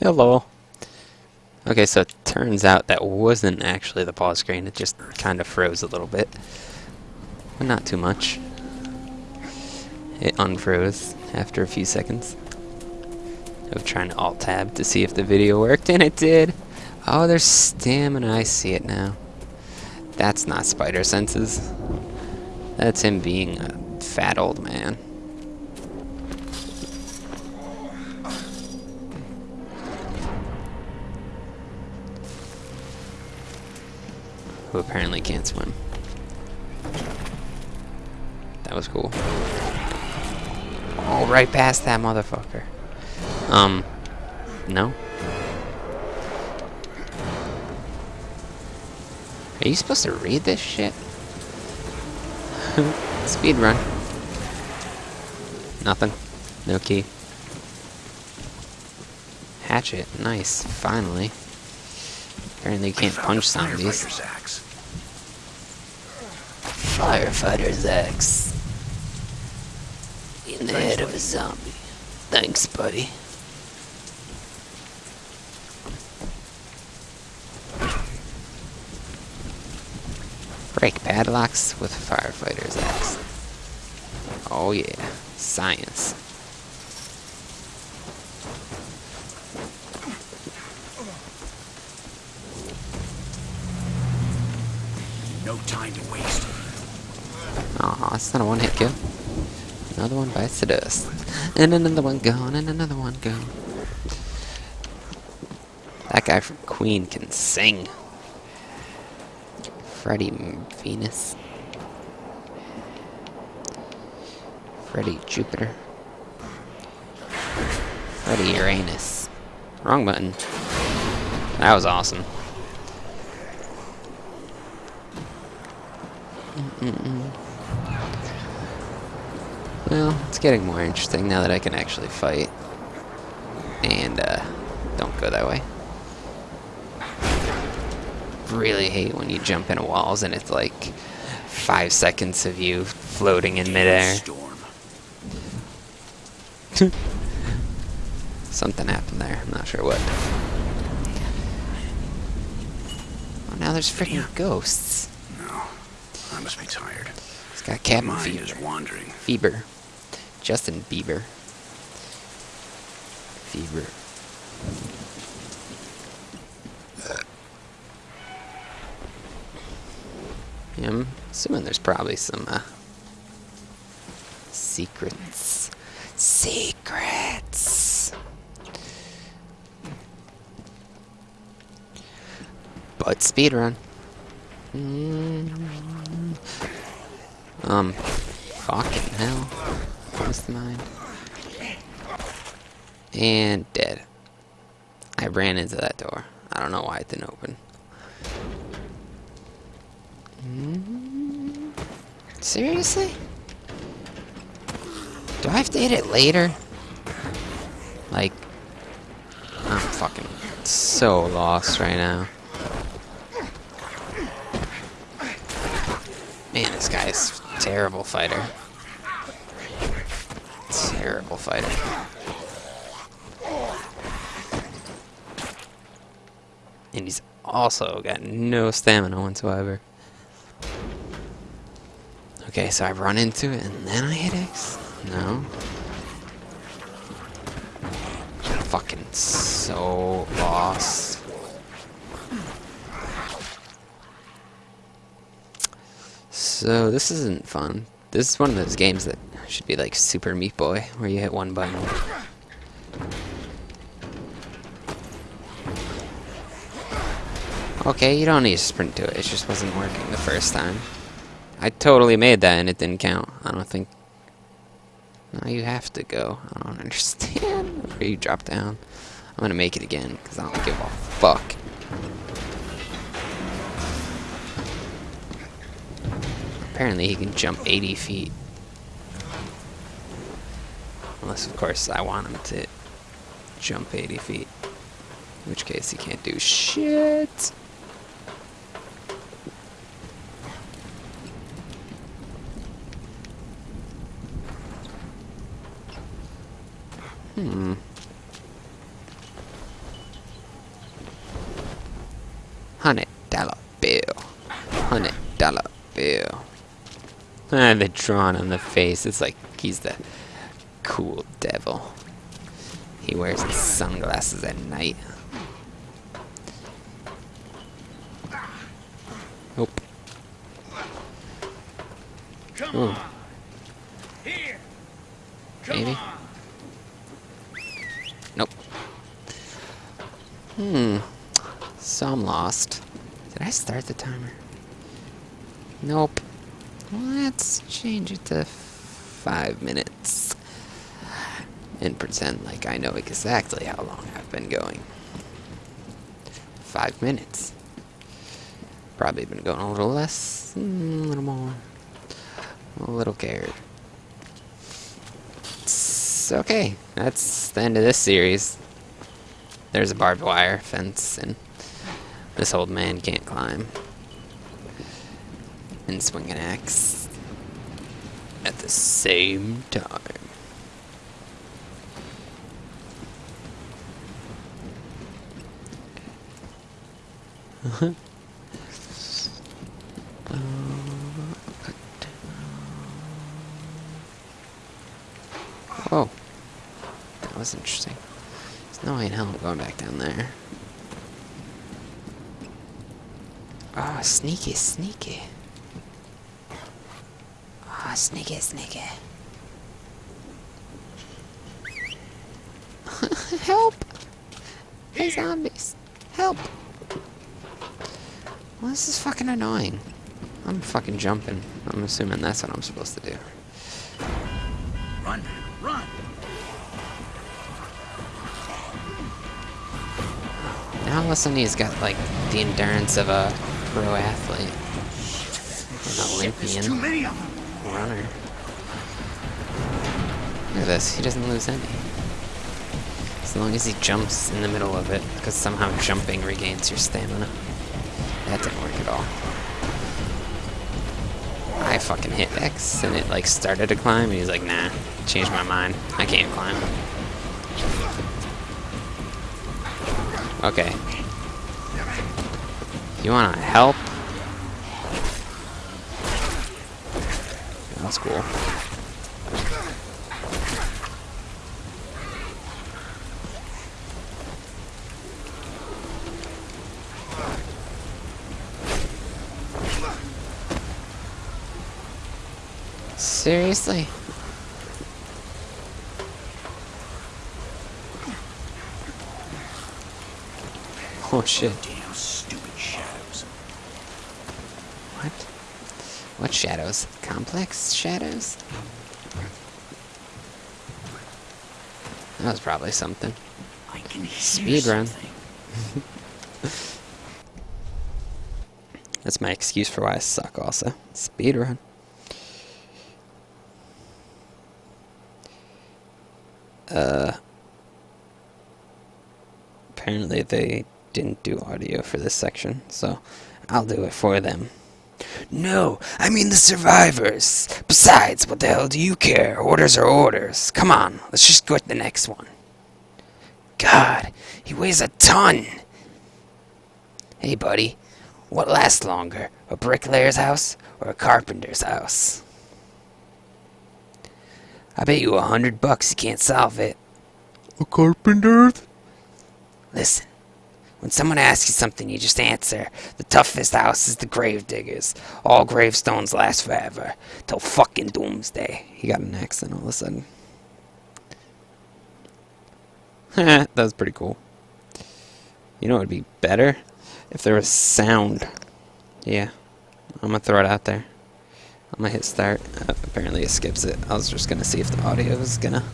Hello. Okay, so it turns out that wasn't actually the pause screen, it just kind of froze a little bit. But not too much. It unfroze after a few seconds of trying to alt-tab to see if the video worked, and it did! Oh, there's stamina, I see it now. That's not spider senses. That's him being a fat old man. Who apparently can't swim. That was cool. Oh, right past that motherfucker. Um, no? Are you supposed to read this shit? Speed run. Nothing. No key. Hatchet. Nice. Finally. Apparently you can't punch zombies. Firefighter's axe. In the head of a zombie. Thanks, buddy. Break padlocks with firefighter's axe. Oh yeah, science. It's not a one-hit kill. Another one bites the dust. And another one gone, and another one gone. That guy from Queen can sing. Freddie Venus. Freddie Jupiter. Freddie Uranus. Wrong button. That was awesome. Mm -mm. Well, it's getting more interesting now that I can actually fight. And, uh, don't go that way. Really hate when you jump into walls and it's like five seconds of you floating in midair. Something happened there. I'm not sure what. Oh, now there's freaking ghosts. No, I must be tired. It's got cabin fever. is wandering. Fever. Justin Bieber. Fever. Yeah, I'm assuming there's probably some uh, secrets. Secrets. But speedrun. Mm. Um, fucking hell. What's the mind? And dead. I ran into that door. I don't know why it didn't open. Mm, Seriously? Do I have to hit it later? Like, I'm fucking so lost right now. Man, this guy's terrible fighter. Terrible fighter. And he's also got no stamina whatsoever. Okay, so I run into it and then I hit X? No. Fucking so lost. So this isn't fun. This is one of those games that should be like Super Meat Boy, where you hit one button. Okay, you don't need to sprint to it. It just wasn't working the first time. I totally made that and it didn't count. I don't think... No, you have to go. I don't understand. Where you drop down. I'm gonna make it again, because I don't give a fuck. Apparently he can jump 80 feet. Unless, of course, I want him to jump 80 feet. In which case he can't do shit. Hmm. Ah, the drawn on the face. It's like he's the cool devil. He wears sunglasses at night. Nope. Come Ooh. on. Here. Come Maybe. on. Nope. Hmm. So I'm lost. Did I start the timer? Nope. Let's change it to five minutes. And pretend like I know exactly how long I've been going. Five minutes. Probably been going a little less, mm, a little more. A little cared. It's okay. That's the end of this series. There's a barbed wire fence, and this old man can't climb. And swing an axe at the same time. Uh, oh. That was interesting. There's no way in hell I'm going back down there. Oh, sneaky, sneaky. Sneaky, sneaky. Help! Hey, zombies. Help! Well, this is fucking annoying. I'm fucking jumping. I'm assuming that's what I'm supposed to do. Run. Run. Now all of a sudden he's got like the endurance of a pro athlete. An Olympian. There's too many of them. Runner. Look at this, he doesn't lose any. As long as he jumps in the middle of it, because somehow jumping regains your stamina. That didn't work at all. I fucking hit X and it like started to climb and he's like, nah, changed my mind. I can't climb. Okay. You wanna help? That's cool. Seriously? Oh shit. Damn stupid shadows. What? What shadows? Complex shadows? That was probably something. I can hear Speed run. That's my excuse for why I suck also. Speedrun. Uh apparently they didn't do audio for this section, so I'll do it for them. No, I mean the survivors. Besides, what the hell do you care? Orders are orders. Come on, let's just go to the next one. God, he weighs a ton. Hey, buddy, what lasts longer, a bricklayer's house or a carpenter's house? I bet you a hundred bucks you can't solve it. A carpenter? Listen, when someone asks you something, you just answer. The toughest house is the grave diggers. All gravestones last forever, till fucking doomsday. He got an accent all of a sudden. that was pretty cool. You know what would be better? If there was sound. Yeah. I'm gonna throw it out there. I'm gonna hit start. Uh, apparently it skips it. I was just gonna see if the audio was gonna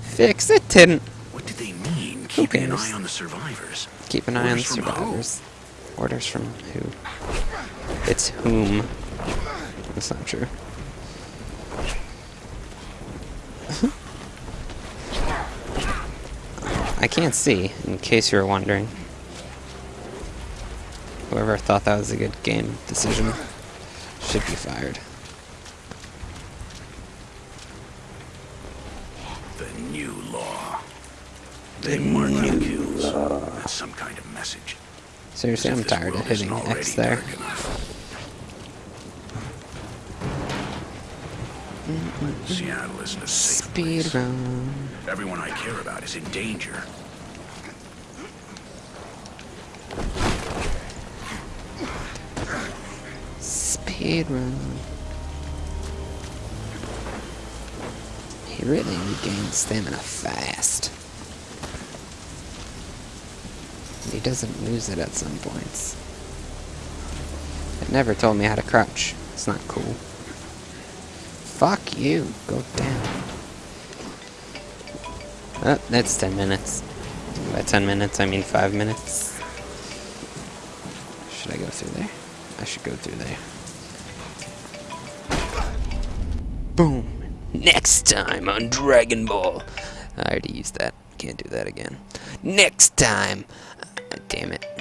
fix it. Didn't. What did they mean? Keeping an eye on the survivors. Keep an eye on the Orders from who? survivors. Orders from who? It's whom. That's not true. I can't see, in case you were wondering. Whoever thought that was a good game decision should be fired. The new law. They mark message. Seriously, I'm tired of hitting X there. Seattle isn't a safe Speed place. run. Everyone I care about is in danger. Speed run. He really regains stamina fast. He doesn't lose it at some points. It never told me how to crouch. It's not cool. Fuck you. Go down. Oh, that's 10 minutes. By 10 minutes, I mean 5 minutes. Should I go through there? I should go through there. Boom! Next time on Dragon Ball. I already used that. Can't do that again. Next time. Damn it.